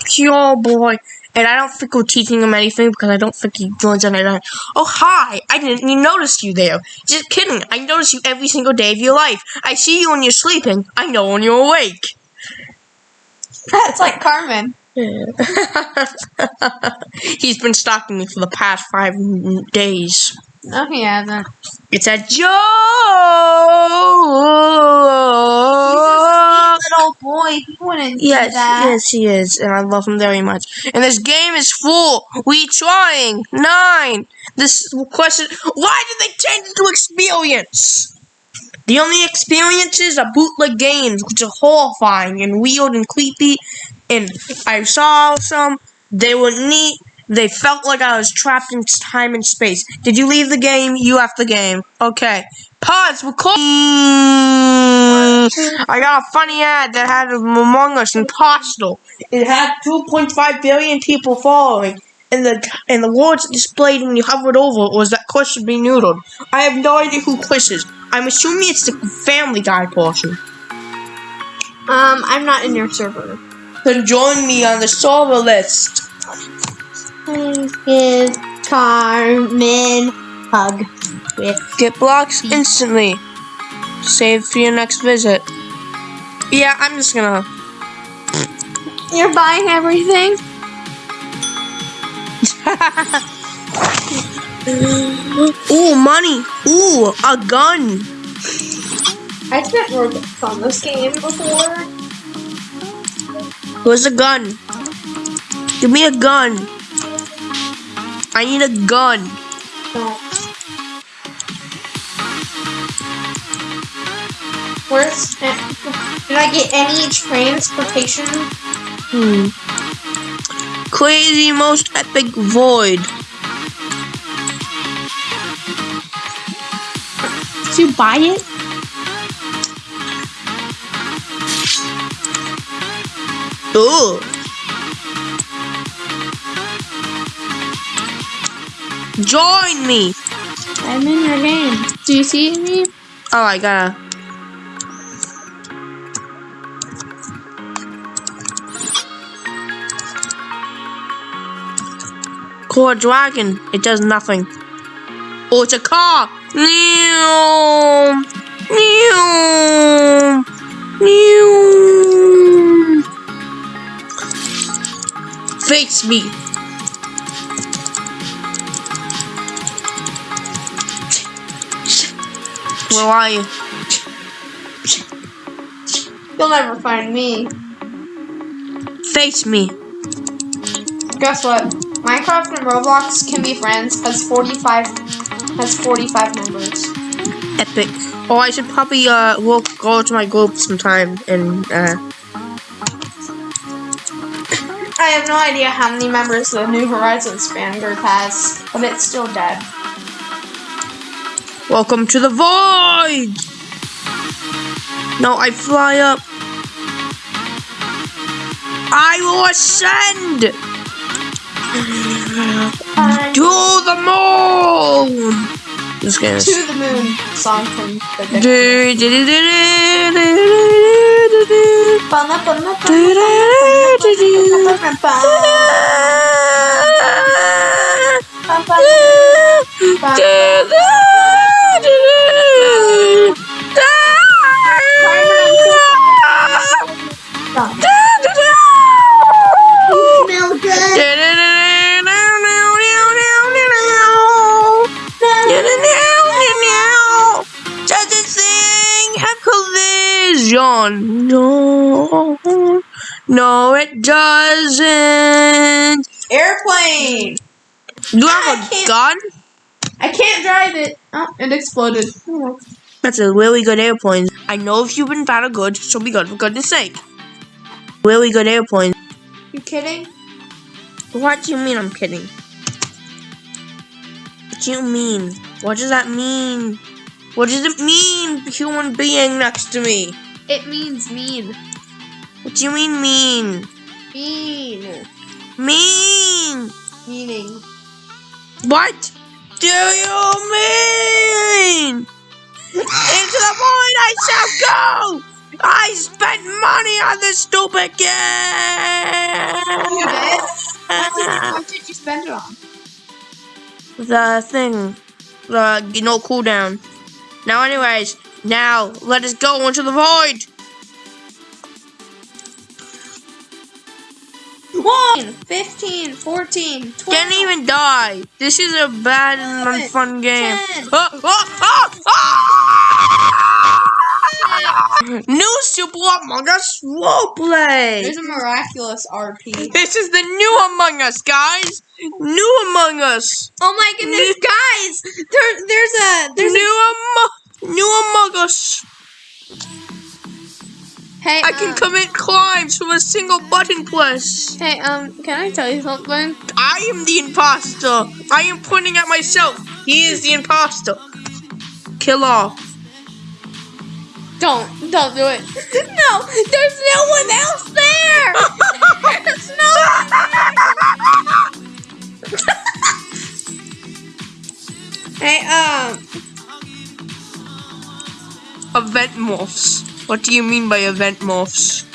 pure boy. And I don't think we're teaching him anything because I don't think he joins on. Oh, hi. I didn't even notice you there. Just kidding. I notice you every single day of your life. I see you when you're sleeping. I know when you're awake. That's like Carmen. He's been stalking me for the past five days. No, he hasn't. It's a joke. Little boy, he wouldn't Yes, that. yes, he is, and I love him very much. And this game is full. We trying nine. This question: Why did they change it to experience? The only experiences are bootleg games, which are horrifying and weird and creepy. And I saw some. They were neat. They felt like I was trapped in time and space. Did you leave the game? You left the game. Okay. Pause. Record. I got a funny ad that had Among Us Impossible. It had 2.5 billion people following. And the and the words displayed when you hovered over it was that Chris should be noodled. I have no idea who Chris is. I'm assuming it's the Family Guy portion. Um, I'm not in your server. Then join me on the server list. Please give Carmen hug with Get blocks instantly. Save for your next visit. Yeah, I'm just gonna. You're buying everything? Ooh, money. Ooh, a gun. I spent Robux on this game before. Where's a gun? Give me a gun. I need a gun. Where's did I get any transportation? Hmm. Crazy most epic void. Did you buy it? Ooh. Join me. I'm in your game. Do you see me? Oh, I gotta. Core dragon. It does nothing. Oh, it's a car. Meow. Meow. Meow. Face me. Where are you? You'll never find me. Face me. Guess what? Minecraft and Roblox can be friends has 45 has 45 members. Epic. Oh, I should probably uh walk go to my group sometime and uh I have no idea how many members the New Horizons fan group has, but it's still dead. Welcome to the void. No, I fly up. I will ascend to the moon. This game is. To the moon song from the Do, do, collision. No, no, it doesn't. Airplane. You I have a can't- gun? I can't drive it. Oh, it exploded. That's a really good airplane. I know if you've been bad or good, so be good for goodness sake. Really good airplane. You kidding? What do you mean I'm kidding? What do you mean? What does that mean? What does it mean, human being next to me? It means mean. What do you mean mean? Mean. Mean! Meaning. What do you mean? Into the void I shall go! I spent money on this stupid game! did what did you spend it on? the thing, the you know cooldown. Now, anyways, now let us go into the void. One, 15, 14, 12. Can't even die. This is a bad and unfun game. Ah, ah, ah, ah! New Super Among Us roleplay. There's a miraculous RP. This is the new Among Us, guys. New Among Us. Oh my goodness, guys! There, there's a, there's new Among New Among Us. Hey, I can um, commit crimes from a single button press. Hey, um, can I tell you something? I am the imposter. I am pointing at myself. He is the imposter. Kill off. Don't, don't do it. No, there's no one else there. There's no. one. hey, um, Event morphs. What do you mean by event morphs?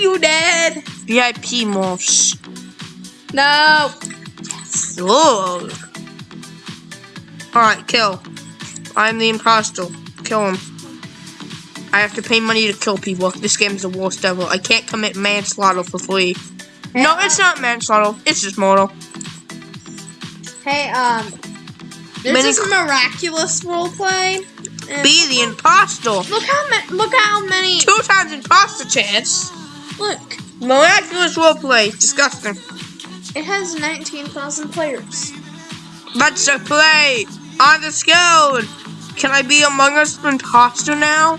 you dead? VIP morphs. No. Oh. Alright, kill. I'm the imposter. Kill him. I have to pay money to kill people. This game is the worst ever. I can't commit manslaughter for free. No, it's not manslaughter. It's just mortal. Hey, um, there's Many- this miraculous roleplay. Be the imposter. Look how many. Look how many. Two times imposter chance. Look, Miraculous roleplay. Disgusting. it has 19,000 players. Let's play on the scale. Can I be Among Us imposter now?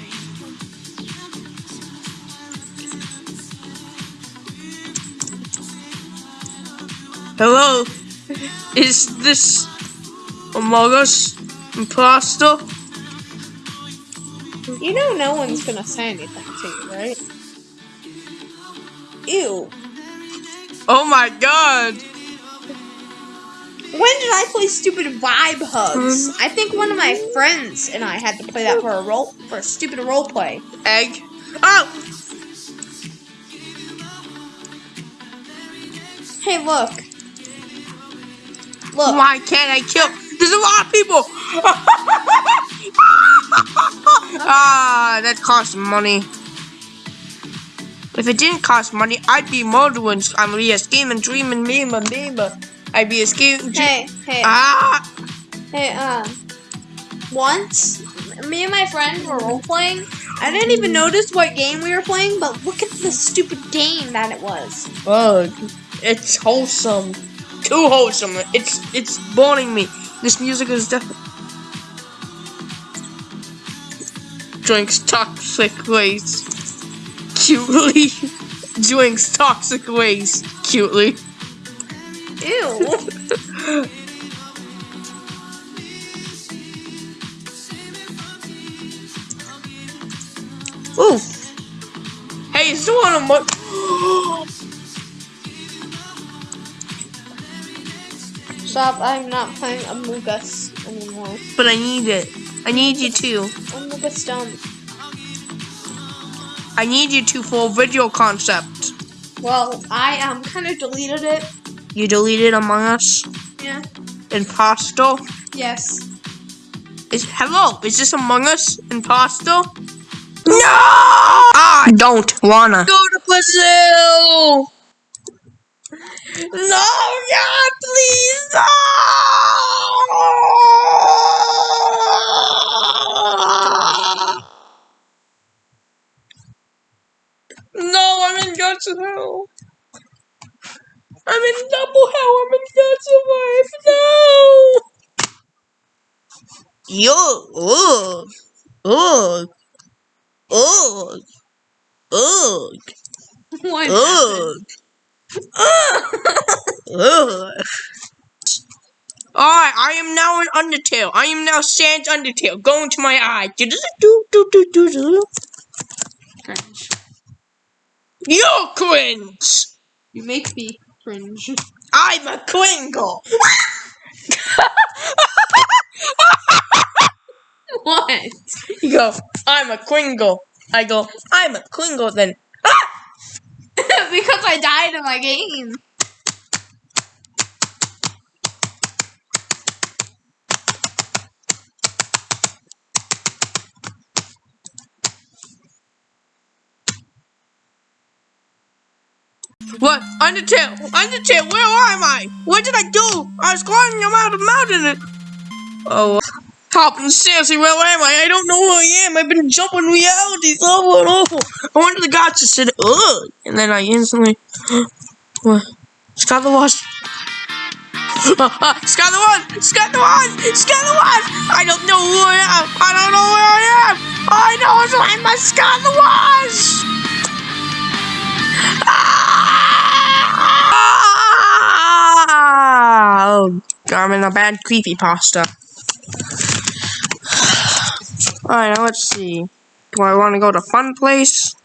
Hello, is this Among Us imposter? You know, no one's gonna say anything to you, right? Ew. Oh my god! When did I play stupid vibe hugs? Mm-hmm. I think one of my friends and I had to play that for a role for a stupid role play. Egg. Oh! Hey, look. Look. Why can't I kill? There's a lot of people! ah, that costs money. If it didn't cost money, I'd be murdering. I'm be a scheming, dreaming, meme, meme. I'd be a scheming. Hey, hey, Ah! hey, um. Once, me and my friend were role playing. I didn't even notice what game we were playing, but look at the stupid game that it was. Bug. It's wholesome. Too wholesome. It's it's boring me. This music is definitely. Drinks toxic waste. Cutely. Drinks toxic waste. Cutely. Ew. Ooh. Hey, is one of my. Stop, I'm not playing Among Us anymore. but I need it. I need you to. Among Us done. I need you to for a video concept. Well, I um kind of deleted it. You deleted Among Us? Yeah. Imposter? Yes. Is hello? Is this Among Us Imposter? No! I don't wanna go to Brazil. No, God, please, no! No, I'm in God's hell. I'm in double hell. I'm in God's wife. No. Yo, ugh, ugh, ugh, ugh, What? ugh, ugh. Alright, I am now an Undertale. I am now Sans Undertale. Go into my eye. Do do do do do do. Cringe. You're cringe. You make me cringe. I'm a Kringle. what? You go, I'm a Kringle. I go, I'm a Kringle then. Ah! because I died in my game. What? Undertale! Undertale, where am I? What did I do? I was climbing around the mountain and... Oh, Hopping seriously, where am I? I don't know who I am. I've been jumping realities over and over. I went to the just said, ugh. And then I instantly... what? Scott Skylar was... Uh, uh, Skylar one! Skylar one! Skylar one! I don't know who I am! I don't know where I am! I know who I'm a Skylar was! Ah! Oh, I'm in a bad creepy pasta. Alright, now let's see. Do I want to go to Fun Place?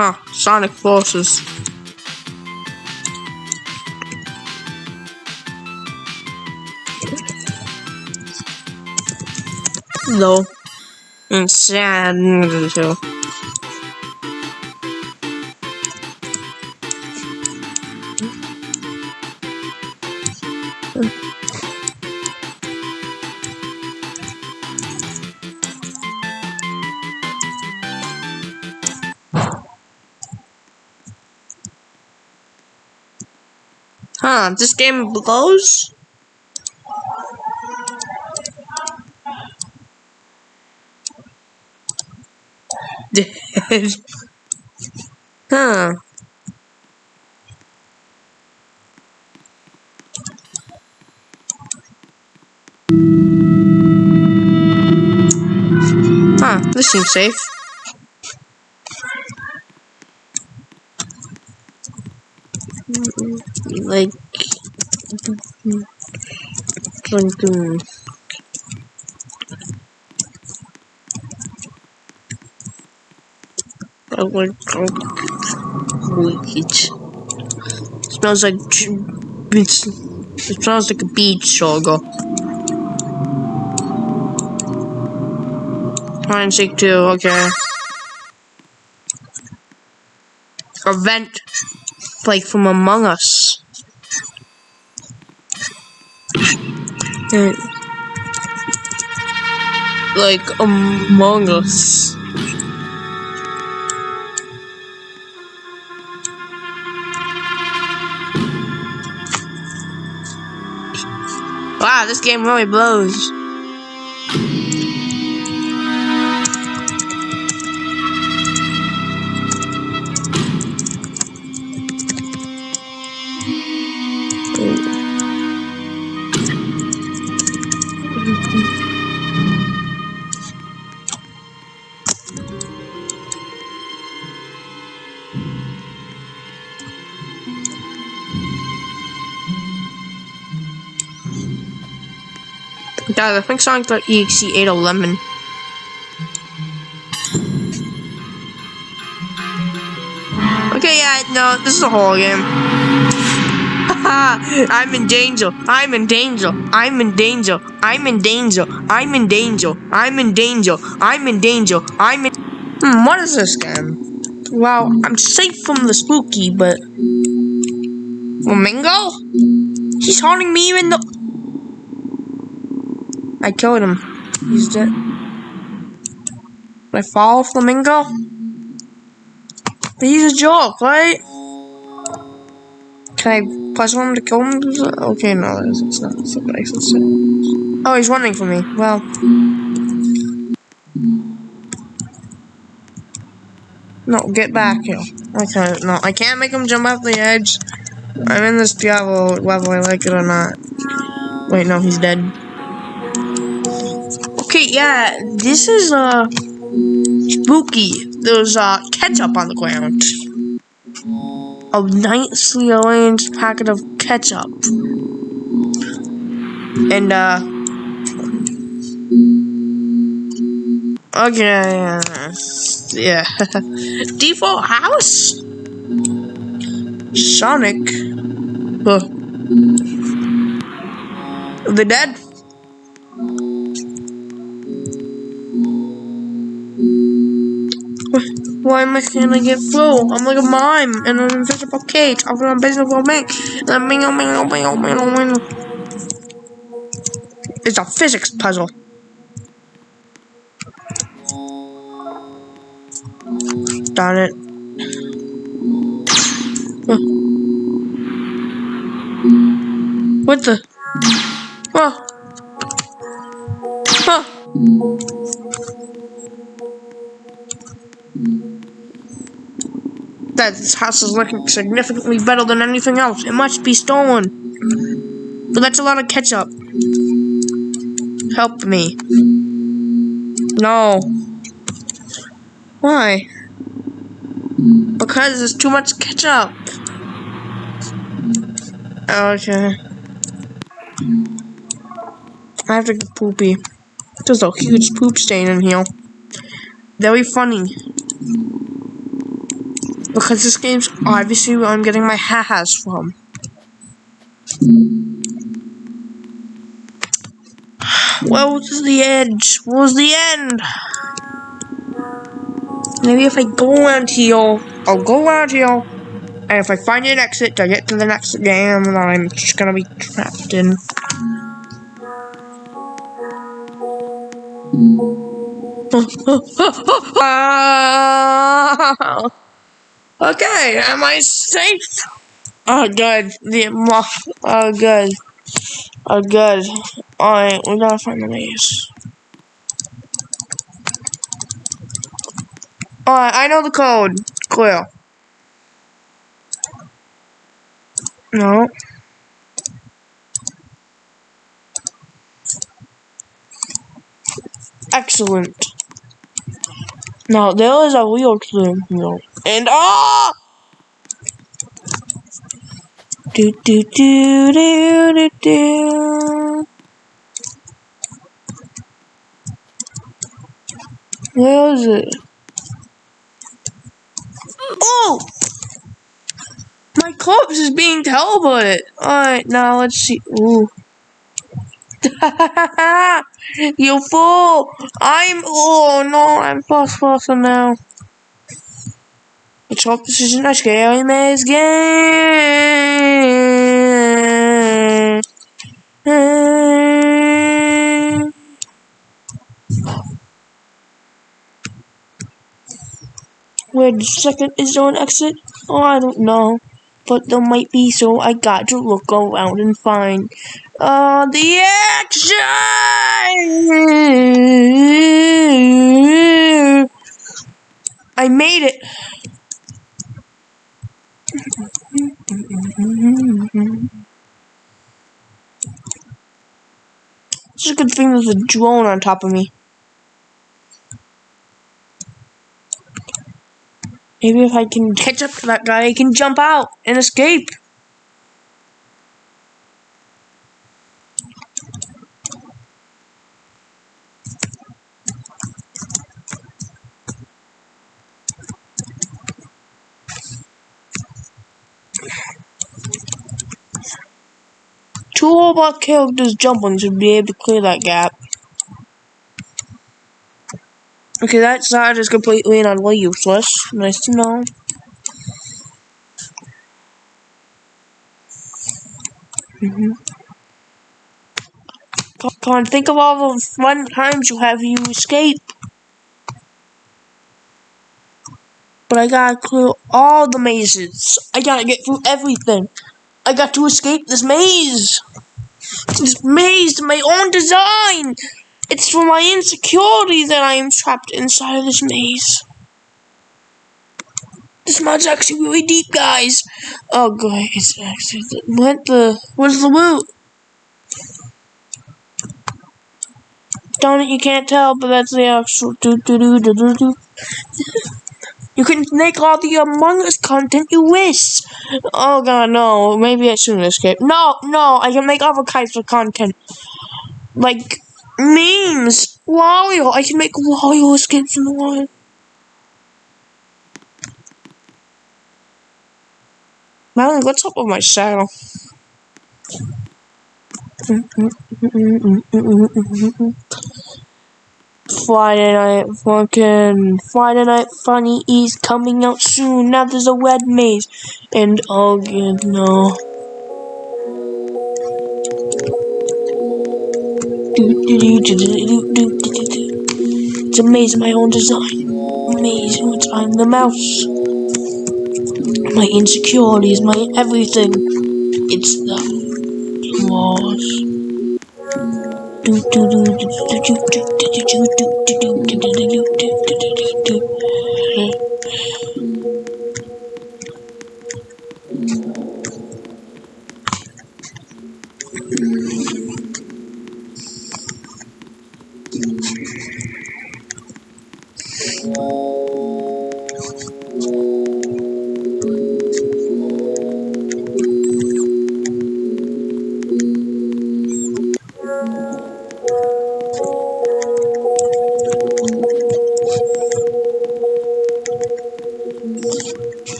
Huh, Sonic Forces. No. Mm, and sad too. Huh, this game blows? Huh. Huh, this seems safe. Like drinking I would drink weed. Smells like it's, it smells like a beach sugar. And seek two, okay. A vent like from Among Us. Like Among Us. Wow, this game really blows. Guys, I think Sonic.exe ate a lemon. Okay, yeah, no, this is a horror game. I'm in danger. I'm in danger. I'm in danger. I'm in danger. I'm in danger. I'm in danger. I'm in danger. I'm in. Hmm, what is this game? Well, I'm safe from the spooky, but. Flamingo? He's haunting me in the. I killed him. He's dead. I follow Flamingo? He's a joke, right? Can I press him to kill him? Okay, no, it's not. It's not sense. Oh, he's running from me. Well. No, get back here. Okay, no, I can't make him jump off the edge. I'm in this Diablo, whether I like it or not. Wait, no, he's dead. Okay, yeah, this is, uh, spooky. There's, uh, ketchup on the ground. a nicely arranged packet of ketchup. And, uh, okay, yeah. Default house? Sonic? Huh. The dead? Why am I gonna get full? I'm like a mime in an invisible cage. I'm gonna invisible man. It's a physics puzzle. Darn it. What the? This house is looking significantly better than anything else. It must be stolen. But that's a lot of ketchup. Help me. No. Why? Because there's too much ketchup. Okay. I have to get poopy. There's a huge poop stain in here. Very funny because this game's obviously where I'm getting my ha-has from. Where was the edge? Where was the end? Maybe if I go around here, I'll go around here, and if I find an exit to get to the next game that I'm just gonna be trapped in. Ah! Okay, am I safe? Oh, good. The Oh, good. Oh, good. Alright, we gotta find the maze. Alright, I know the code. Clear. No. Excellent. Now, there is a real clue here. And ah! Do do do do do do. Where is it? Oh! My corpse is being teleported. Alright, now let's see. Ooh. you fool! I'm. Oh no, I'm fast faster now. Let's hope this isn't a scary maze game. Where the second, is there an exit? Oh, I don't know. But there might be, so I got to look around and find uh, the action! I made it! It's a good thing there's a drone on top of me. Maybe if I can catch up to that guy, I can jump out and escape. Two robot characters jumping should be able to clear that gap. Okay, that side is completely and utterly useless. Nice to know. Mm -hmm. On, think of all the fun times you have you escape. But I gotta clear all the mazes. I gotta get through everything. I got to escape this maze. This maze, my own design. It's for my insecurity that I am trapped inside of this maze. This mod's actually really deep, guys. Oh, god, it's actually what the what's the loot? Don't you can't tell, but that's the actual do do do do do do. You can make all the Among Us content you wish. Oh god, no. Maybe I shouldn't escape. No, no, I can make other kinds of content. Like memes. Wario. I can make Wario escapes in the wild. Madeline, what's up with my saddle? Friday night fucking Friday night funny is coming out soon. Now there's a red maze. And oh god no. It's a maze of my own design. Maze which I'm the mouse. My insecurities, my everything. It's the walls. Where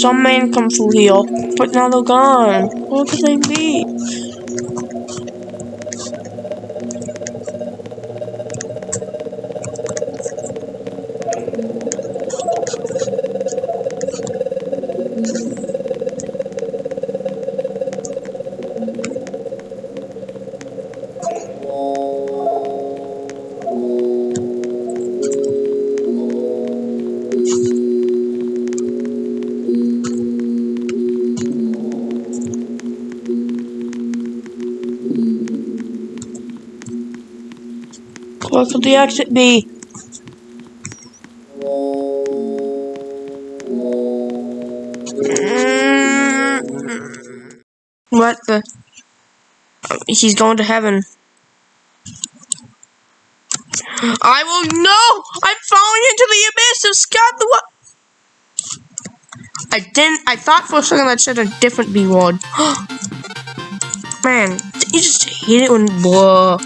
Saw men come through here, but now they're gone. Where could they be? Could the exit be? Mm. What the? He's going to heaven. I will no! I'm falling into the abyss of Scott the what? I didn't. I thought for a second that said a different B word. Man, you just hate it when blah.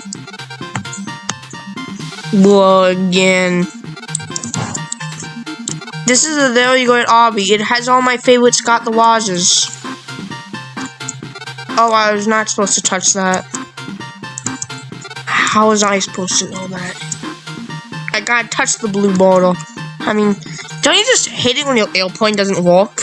Again. This is very good obby. It has all my favorite Scott the Wazes. Oh, I was not supposed to touch that. How was I supposed to know that? I gotta touch the blue bottle. I mean, don't you just hate it when your airplane doesn't work?